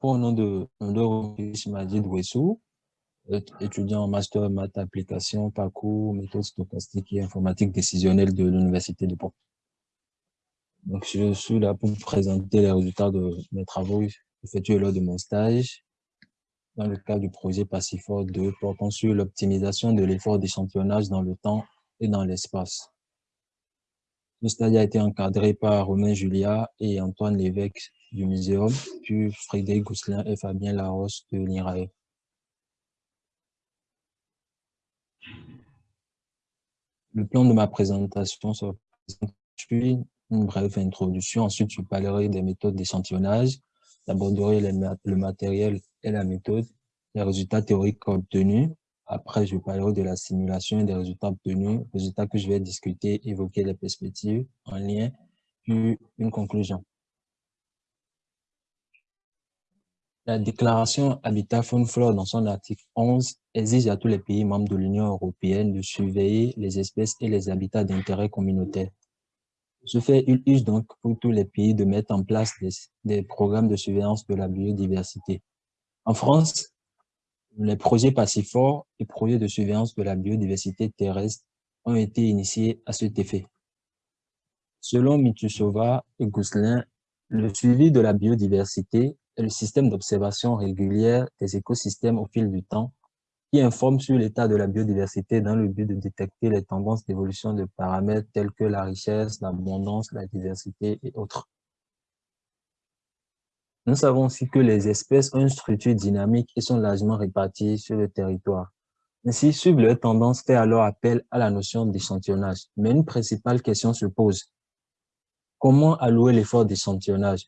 au nom de Ndoro Majid Wessou, étudiant en master maths application, parcours, méthode stochastique et informatique décisionnelle de l'Université de Pau. Donc, je suis là pour vous présenter les résultats de mes travaux effectués lors de mon stage dans le cadre du projet Pacifor 2 portant sur l'optimisation de l'effort d'échantillonnage dans le temps et dans l'espace. Ce stage a été encadré par Romain Julia et Antoine Lévesque du Muséum, puis Frédéric Gousselin et Fabien Larosse de l'IRAE. Le plan de ma présentation sera puis une brève introduction. Ensuite, je parlerai des méthodes d'échantillonnage. J'aborderai le matériel et la méthode, les résultats théoriques obtenus. Après, je parlerai de la simulation et des résultats obtenus, résultats que je vais discuter, évoquer les perspectives en lien, puis une conclusion. La déclaration Habitat Faune Flore dans son article 11 exige à tous les pays membres de l'Union européenne de surveiller les espèces et les habitats d'intérêt communautaire. Ce fait, il use donc pour tous les pays de mettre en place des, programmes de surveillance de la biodiversité. En France, les projets Pacifor et projets de surveillance de la biodiversité terrestre ont été initiés à cet effet. Selon Mitusova et Gousselin, le suivi de la biodiversité le système d'observation régulière des écosystèmes au fil du temps qui informe sur l'état de la biodiversité dans le but de détecter les tendances d'évolution de paramètres tels que la richesse, l'abondance, la diversité et autres. Nous savons aussi que les espèces ont une structure dynamique et sont largement réparties sur le territoire. Ainsi, suivre leur tendance fait alors appel à la notion d'échantillonnage. Mais une principale question se pose. Comment allouer l'effort d'échantillonnage?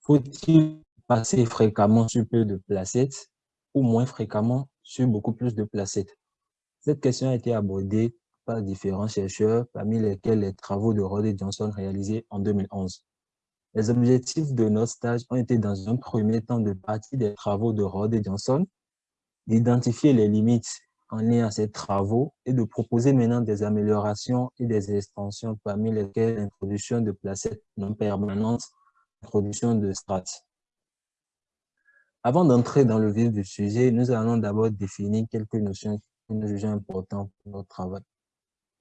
Faut-il passer fréquemment sur peu de placettes ou moins fréquemment sur beaucoup plus de placettes? Cette question a été abordée par différents chercheurs, parmi lesquels les travaux de Rod et Johnson réalisés en 2011. Les objectifs de notre stage ont été dans un premier temps de partie des travaux de Rod et Johnson, d'identifier les limites en lien à ces travaux et de proposer maintenant des améliorations et des extensions parmi lesquelles l'introduction de placettes non permanentes, l'introduction de strates. Avant d'entrer dans le vif du sujet, nous allons d'abord définir quelques notions que nous jugeons importantes pour notre travail.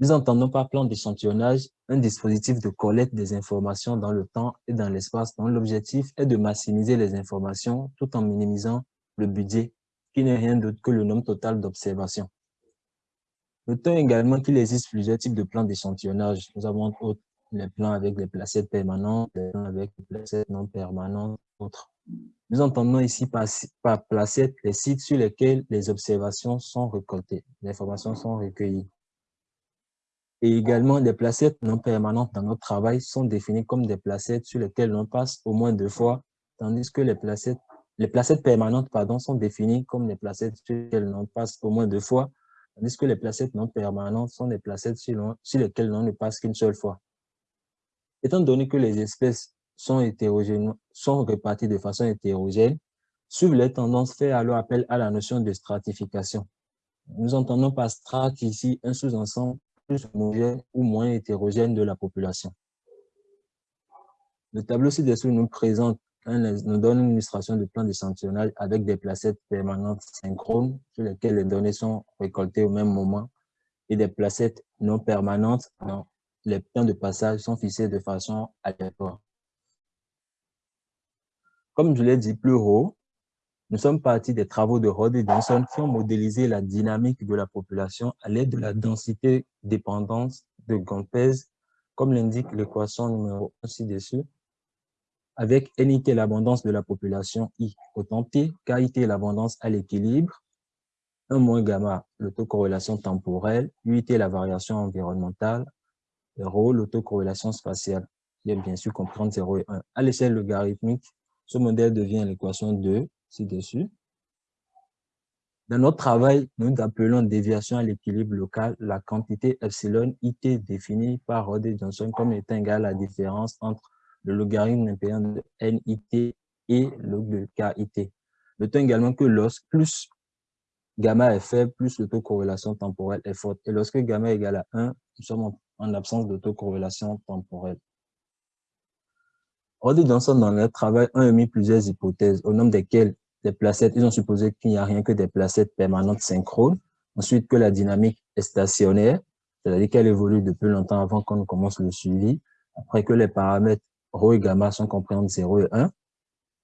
Nous entendons par plan d'échantillonnage un dispositif de collecte des informations dans le temps et dans l'espace dont l'objectif est de maximiser les informations tout en minimisant le budget, qui n'est rien d'autre que le nombre total d'observations. Notons également qu'il existe plusieurs types de plans d'échantillonnage. Nous avons les plans avec les placettes permanentes, les plans avec les placettes non permanentes, autres. Nous entendons ici par, par placette les sites sur lesquels les observations sont récoltées, les informations sont recueillies. Et également, les placettes non permanentes dans notre travail sont définies comme des placettes sur lesquelles on passe au moins deux fois, tandis que les placettes, les placettes permanentes pardon, sont définies comme des placettes sur lesquelles on passe au moins deux fois, tandis que les placettes non permanentes sont des placettes sur, lesquelles on ne passe qu'une seule fois. Étant donné que les espèces sont, hétérogènes, sont répartis de façon hétérogène, suivre les tendances fait alors appel à la notion de stratification. Nous entendons par strate ici un sous-ensemble plus homogène ou moins hétérogène de la population. Le tableau ci-dessous nous présente nous donne une illustration de plan d'échantillonnage avec des placettes permanentes synchrones sur lesquelles les données sont récoltées au même moment et des placettes non permanentes dont les points de passage sont fixés de façon aléatoire. Comme je l'ai dit plus haut, nous sommes partis des travaux de Rod et Johnson qui ont modélisé la dynamique de la population à l'aide de la densité dépendance de Gompez, comme l'indique l'équation numéro 1 ci-dessus, avec NIT l'abondance de la population, I autant T, KIT l'abondance à l'équilibre, 1 moins gamma l'autocorrélation temporelle, UIT la variation environnementale, et Rho l'autocorrélation spatiale, qui est bien sûr comprendre 0 et 1. À l'échelle logarithmique, ce modèle devient l'équation 2 ci-dessus. Dans notre travail, nous appelons déviation à l'équilibre local la quantité epsilon it définie par Rod Johnson comme étant égale à la différence entre le logarithme impérial de NIT et log de KIT. Notons également que lorsque plus gamma est faible, plus l'autocorrélation temporelle est forte. Et lorsque gamma est égal à 1, nous sommes en absence d'autocorrélation temporelle. Rod Johnson, dans leur travail, ont émis plusieurs hypothèses, au nombre desquelles les placettes, ils ont supposé qu'il n'y a rien que des placettes permanentes synchrones, ensuite que la dynamique est stationnaire, c'est-à-dire qu'elle évolue depuis longtemps avant qu'on commence le suivi, après que les paramètres ρ et gamma sont compris entre 0 et 1,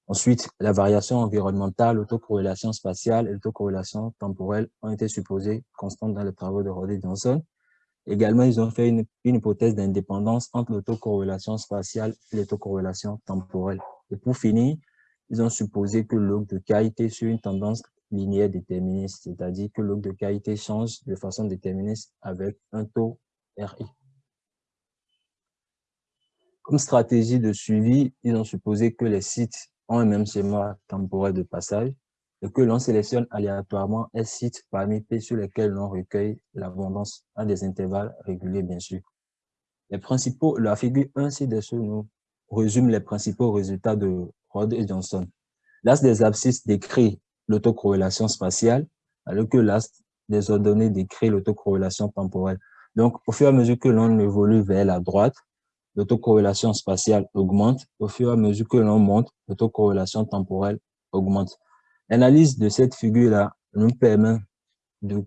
Ensuite, la variation environnementale, l'autocorrélation spatiale et l'autocorrélation temporelle ont été supposées constantes dans les travaux de Rod et Johnson. Également, ils ont fait une, hypothèse d'indépendance entre l'autocorrélation spatiale et l'autocorrélation temporelle. Et pour finir, ils ont supposé que log de qualité sur une tendance linéaire déterministe, c'est-à-dire que log de qualité change de façon déterministe avec un taux RI. Comme stratégie de suivi, ils ont supposé que les sites ont un même schéma temporel de passage et que l'on sélectionne aléatoirement un site parmi P sur lesquels l'on recueille l'abondance à des intervalles réguliers, bien sûr. La figure 1 ci-dessous nous résume les principaux résultats de Rod et Johnson. L'as des abscisses décrit l'autocorrélation spatiale, alors que l'as des ordonnées décrit l'autocorrélation temporelle. Donc, au fur et à mesure que l'on évolue vers la droite, l'autocorrélation spatiale augmente. Au fur et à mesure que l'on monte, l'autocorrélation temporelle augmente. L'analyse de cette figure-là nous permet de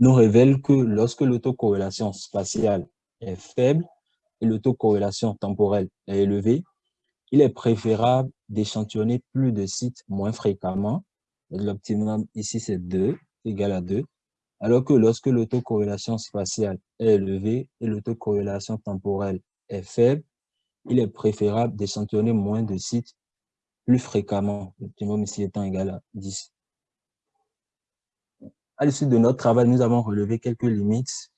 nous révèle que lorsque l'autocorrélation spatiale est faible et l'autocorrélation temporelle est élevée, il est préférable d'échantillonner plus de sites moins fréquemment. L'optimum ici, c'est 2, égal à 2. Alors que lorsque l'autocorrélation spatiale est élevée et l'autocorrélation temporelle est faible, il est préférable d'échantillonner moins de sites plus fréquemment, l'optimum ici étant égal à 10. À l'issue de notre travail, nous avons relevé quelques limites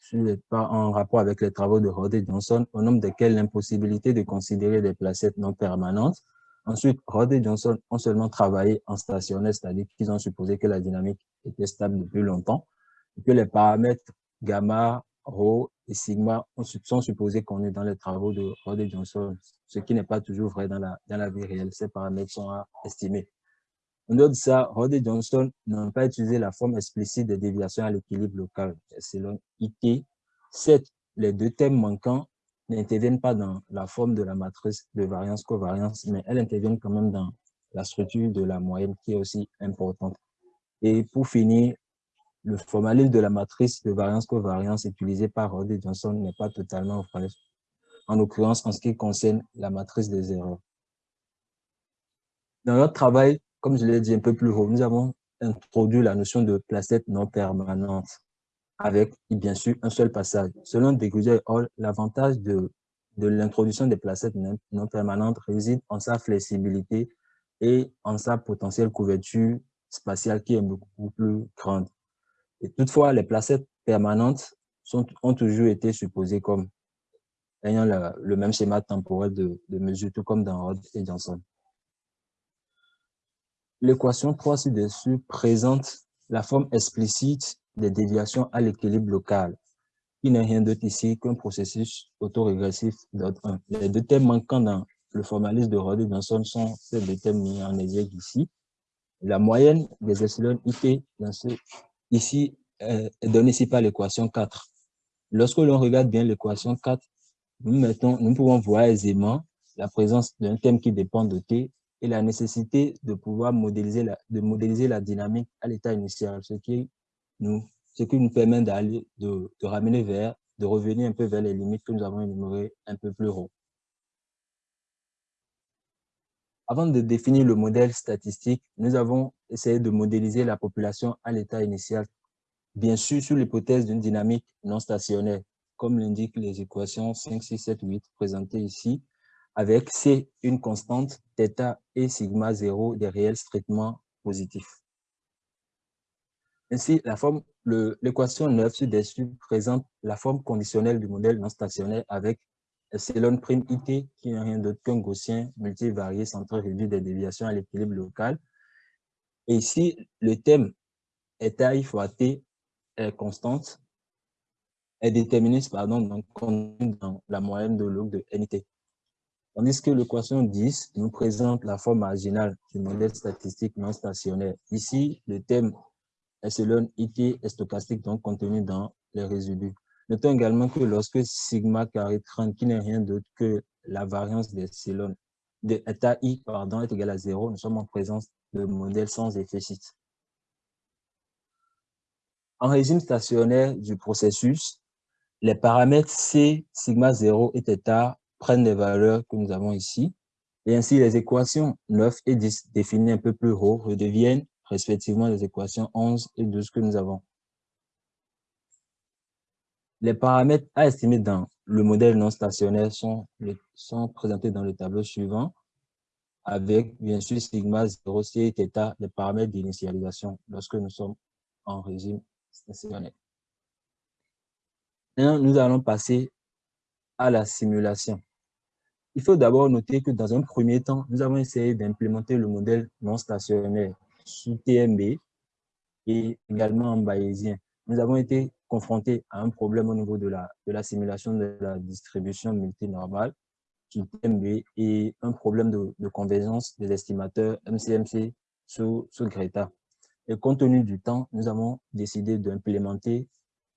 en rapport avec les travaux de Rod et Johnson, au nombre desquels l'impossibilité de considérer des placettes non permanentes. Ensuite, Rod et Johnson ont seulement travaillé en stationnaire, c'est-à-dire qu'ils ont supposé que la dynamique était stable depuis longtemps, et que les paramètres gamma, rho et sigma sont supposés qu'on est dans les travaux de Rod et Johnson, ce qui n'est pas toujours vrai dans la, dans la vie réelle. Ces paramètres sont à estimer. En dehors de ça, Rod et Johnson n'ont pas utilisé la forme explicite des déviations à l'équilibre local, selon IT. Certes, les deux thèmes manquants n'interviennent pas dans la forme de la matrice de variance-covariance, mais elles interviennent quand même dans la structure de la moyenne qui est aussi importante. Et pour finir, le formalisme de la matrice de variance-covariance utilisée par Rod et Johnson n'est pas totalement vrai, en l'occurrence en ce qui concerne la matrice des erreurs. Dans notre travail, comme je l'ai dit un peu plus haut, nous avons introduit la notion de placette non permanente avec, bien sûr, un seul passage. Selon Deguja et Hall, l'avantage de, de l'introduction des placettes non permanentes réside en sa flexibilité et en sa potentielle couverture spatiale qui est beaucoup plus grande. Et toutefois, les placettes permanentes ont toujours été supposées comme ayant le même schéma temporel de, mesure, tout comme dans Rod et Johnson. L'équation 3 ci-dessus présente la forme explicite des déviations à l'équilibre local, qui n'est rien d'autre ici qu'un processus autorégressif d'ordre 1. Les deux thèmes manquants dans le formalisme de Rod et sont ces deux thèmes mis en exergue ici. La moyenne des epsilon IT dans ce ici est donnée ici par l'équation 4. Lorsque l'on regarde bien l'équation 4, nous, mettons, nous pouvons voir aisément la présence d'un thème qui dépend de T et la nécessité de pouvoir modéliser la, de modéliser la dynamique à l'état initial, ce qui nous, ce qui nous permet d'aller, de, de, ramener vers, de revenir un peu vers les limites que nous avons énumérées un peu plus haut. Avant de définir le modèle statistique, nous avons essayé de modéliser la population à l'état initial, bien sûr sur l'hypothèse d'une dynamique non stationnaire, comme l'indiquent les équations 5, 6, 7, 8 présentées ici, avec C une constante, θ et sigma 0 des réels strictement positifs. Ainsi, l'équation 9 ci-dessus présente la forme conditionnelle du modèle non stationnaire avec epsilon prime IT, qui n'est rien d'autre qu'un gaussien multivarié centré réduit des déviations à l'équilibre local. Et ici, le thème est I fois T est constante, est déterministe, pardon, donc dans la moyenne de log de NT. Tandis que l'équation 10 nous présente la forme marginale du modèle statistique non stationnaire. Ici, le thème epsilon IT est stochastique, donc contenu dans les résidus. Notons également que lorsque sigma carré 30, qui n'est rien d'autre que la variance d'epsilon de état i pardon, est égal à 0, nous sommes en présence de modèle sans site. En régime stationnaire du processus, les paramètres C, sigma 0 et θ prennent les valeurs que nous avons ici. Et ainsi, les équations 9 et 10 définies un peu plus haut redeviennent respectivement les équations 11 et 12 que nous avons. Les paramètres à estimer dans le modèle non stationnaire sont, présentés dans le tableau suivant, avec bien sûr sigma 0, c θ, les paramètres d'initialisation lorsque nous sommes en régime stationnaire. Maintenant, nous allons passer à la simulation. Il faut d'abord noter que dans un premier temps, nous avons essayé d'implémenter le modèle non stationnaire sous TMB et également en bayésien. Nous avons été confrontés à un problème au niveau de la, de la simulation de la distribution multinormale sous TMB et un problème de, convergence des estimateurs MCMC sous, sous Greta. Et compte tenu du temps, nous avons décidé d'implémenter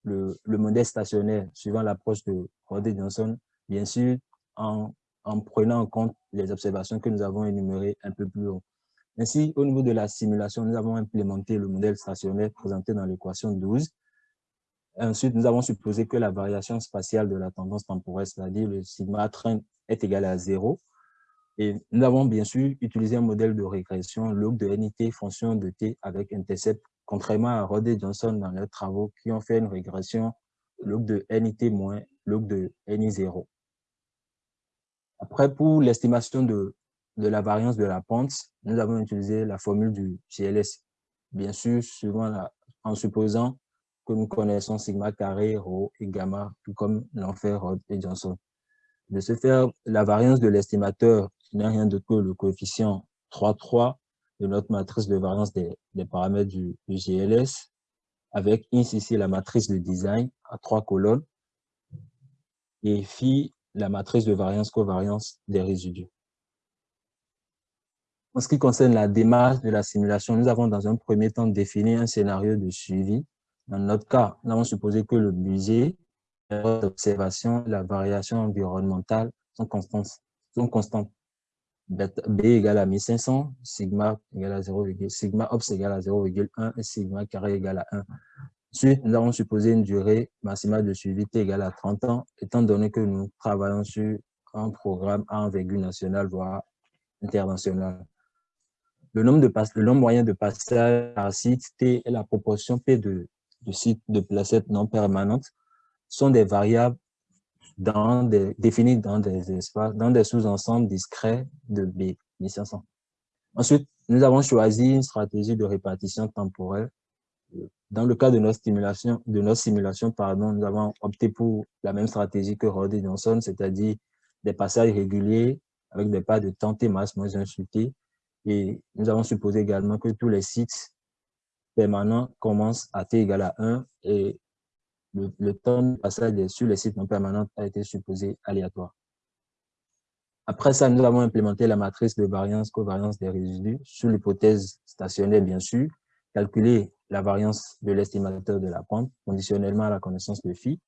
le, le, modèle stationnaire suivant l'approche de Rodé Johnson, bien sûr en, en prenant en compte les observations que nous avons énumérées un peu plus haut. Ainsi, au niveau de la simulation, nous avons implémenté le modèle stationnaire présenté dans l'équation 12. Ensuite, nous avons supposé que la variation spatiale de la tendance temporelle, c'est-à-dire le sigma train, est égal à 0. Et nous avons bien sûr utilisé un modèle de régression log de NIT fonction de t avec intercept, contrairement à Rod et Johnson dans leurs travaux qui ont fait une régression log de NIT moins log de NI0. Après, pour l'estimation de de la variance de la pente, nous avons utilisé la formule du GLS. Bien sûr, suivant en supposant que nous connaissons sigma carré, rho et gamma, tout comme l'ont fait Rod et Johnson. De ce faire, la variance de l'estimateur n'est rien d'autre que le coefficient 3,3 de notre matrice de variance des, paramètres du, GLS, avec ici la matrice de design à trois colonnes, et phi la matrice de variance-covariance des résidus. En ce qui concerne la démarche de la simulation, nous avons dans un premier temps défini un scénario de suivi. Dans notre cas, nous avons supposé que le budget, l'observation la variation environnementale sont constantes. Sont constantes. B égale à 1500, sigma égale à 0, sigma ops égale à 0,1 et sigma carré égale à 1. Ensuite, nous avons supposé une durée maximale de suivi T égale à 30 ans, étant donné que nous travaillons sur un programme à envergure nationale, voire international. Le nombre, de le nombre moyen de passages par site T et la proportion P de, de sites de placettes non permanentes sont des variables dans des, définies dans des espaces, dans des sous-ensembles discrets de B, 1500. Ensuite, nous avons choisi une stratégie de répartition temporelle. Dans le cas de nos simulations, de nos simulations pardon, nous avons opté pour la même stratégie que Rod et Johnson, c'est-à-dire des passages réguliers avec des pas de temps T masse moins 1 et nous avons supposé également que tous les sites permanents commencent à t égale à 1 et le, temps de passage sur les sites non permanents a été supposé aléatoire. Après ça, nous avons implémenté la matrice de variance covariance des résidus sous l'hypothèse stationnaire, bien sûr, calculer la variance de l'estimateur de la pente conditionnellement à la connaissance de phi,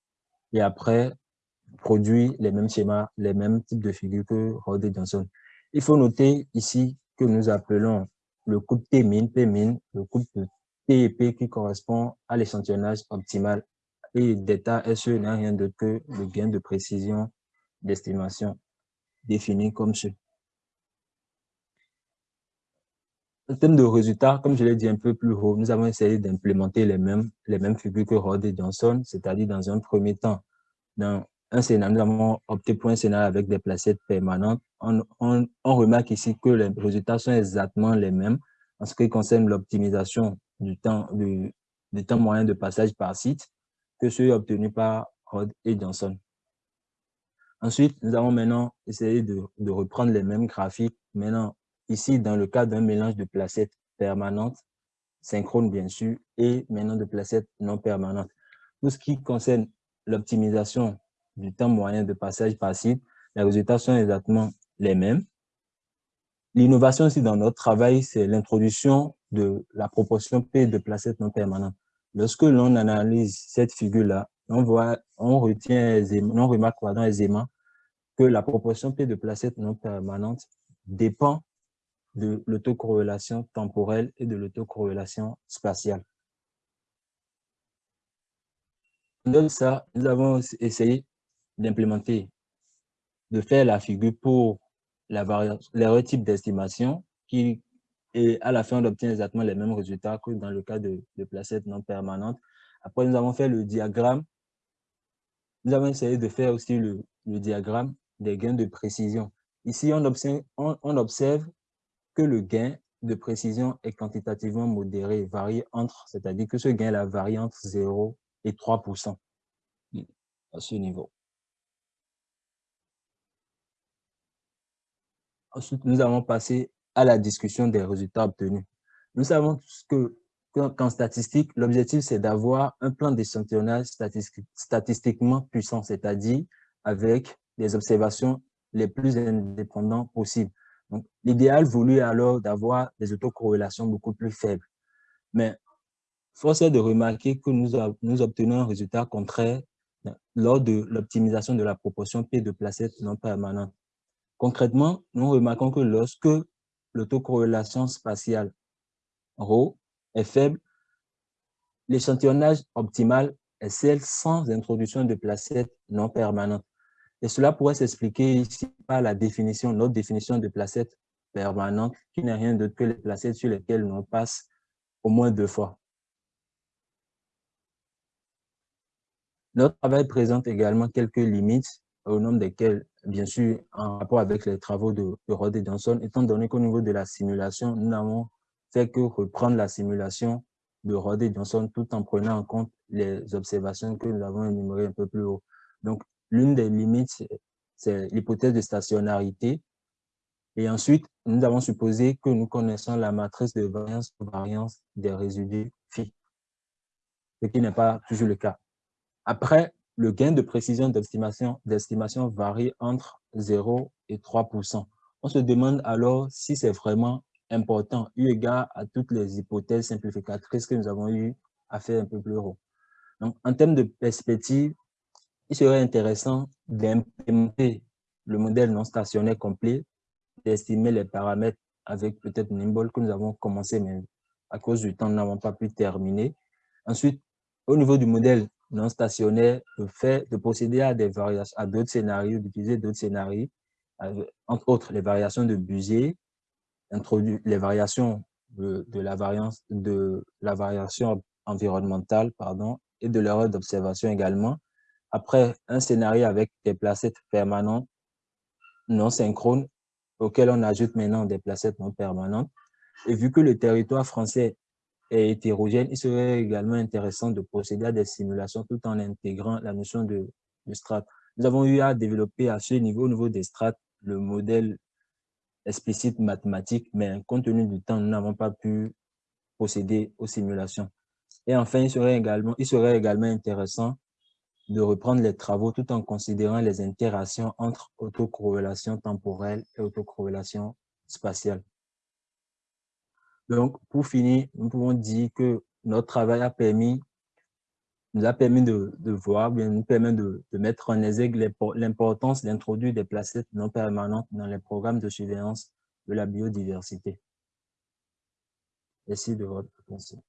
et après, produit les mêmes schémas, les mêmes types de figures que Rod et Johnson. Il faut noter ici que nous appelons le couple T-min, P-min, le couple T et P qui correspond à l'échantillonnage optimal et d'état SE n'est rien d'autre que le gain de précision d'estimation défini comme ce. En termes de résultats, comme je l'ai dit un peu plus haut, nous avons essayé d'implémenter les mêmes, les mêmes figures que Rod et Johnson, c'est-à-dire dans un premier temps, dans un scénario, nous avons opté pour un scénario avec des placettes permanentes. On, remarque ici que les résultats sont exactement les mêmes en ce qui concerne l'optimisation du temps, du, temps moyen de passage par site que ceux obtenus par Rod et Johnson. Ensuite, nous avons maintenant essayé de, de reprendre les mêmes graphiques. Maintenant, ici, dans le cas d'un mélange de placettes permanentes, synchrones bien sûr, et maintenant de placettes non permanentes. Tout ce qui concerne l'optimisation du temps moyen de passage par site, les résultats sont exactement les mêmes. L'innovation aussi dans notre travail, c'est l'introduction de la proportion P de placettes non permanentes. Lorsque l'on analyse cette figure-là, on voit, on retient aisément, remarque aisément que la proportion P de placettes non permanentes dépend de l'autocorrélation temporelle et de l'autocorrélation spatiale. Dans ça, nous avons essayé d'implémenter, de faire la figure pour la les types d'estimation qui, et à la fin, on obtient exactement les mêmes résultats que dans le cas de, placettes non permanentes. Après, nous avons fait le diagramme. Nous avons essayé de faire aussi le, le diagramme des gains de précision. Ici, on, observe que le gain de précision est quantitativement modéré, varie entre, c'est-à-dire que ce gain-là varie entre 0 et 3% à ce niveau. Ensuite, nous allons passer à la discussion des résultats obtenus. Nous savons que qu'en statistique, l'objectif, c'est d'avoir un plan d'échantillonnage statistiquement puissant, c'est-à-dire avec des observations les plus indépendantes possibles. L'idéal voulu alors d'avoir des autocorrélations beaucoup plus faibles. Mais force est de remarquer que nous, obtenons un résultat contraire lors de l'optimisation de la proportion P de placettes non permanentes. Concrètement, nous remarquons que lorsque l'autocorrélation spatiale ρ est faible, l'échantillonnage optimal est celle sans introduction de placettes non permanentes. Et cela pourrait s'expliquer ici par la définition, notre définition de placettes permanentes, qui n'est rien d'autre que les placettes sur lesquelles on passe au moins deux fois. Notre travail présente également quelques limites, au nombre desquelles, bien sûr, en rapport avec les travaux de, de Johnson, étant donné qu'au niveau de la simulation, nous n'avons fait que reprendre la simulation de Rod Johnson tout en prenant en compte les observations que nous avons énumérées un peu plus haut. Donc, l'une des limites, c'est l'hypothèse de stationnarité. Et ensuite, nous avons supposé que nous connaissons la matrice de variance variance des résidus phi, ce qui n'est pas toujours le cas. Après, le gain de précision d'estimation varie entre 0 et 3% On se demande alors si c'est vraiment important, eu égard à toutes les hypothèses simplificatrices que nous avons eu à faire un peu plus haut. Donc, en termes de perspective, il serait intéressant d'implémenter le modèle non stationnaire complet, d'estimer les paramètres avec peut-être Nimble que nous avons commencé, mais à cause du temps, nous n'avons pas pu terminer. Ensuite, au niveau du modèle non stationnaire, le fait de procéder à des variations, à d'autres scénarios, d'utiliser d'autres scénarios, entre autres les variations de introduire les variations de, de, la variance de la variation environnementale pardon, et de l'erreur d'observation également, après, un scénario avec des placettes permanentes non synchrones, auxquelles on ajoute maintenant des placettes non permanentes. Et vu que le territoire français est hétérogène, il serait également intéressant de procéder à des simulations tout en intégrant la notion de, de. Nous avons eu à développer à ce niveau, au niveau des strates, le modèle explicite mathématique, mais compte tenu du temps, nous n'avons pas pu procéder aux simulations. Et enfin, il serait également, il serait également intéressant de reprendre les travaux tout en considérant les interactions entre autocorrélation temporelle et autocorrélation spatiale. Donc, pour finir, nous pouvons dire que notre travail a permis, nous a permis de, voir, bien, nous permet de, de mettre en exergue l'importance d'introduire des placettes non permanentes dans les programmes de surveillance de la biodiversité. Merci de votre attention.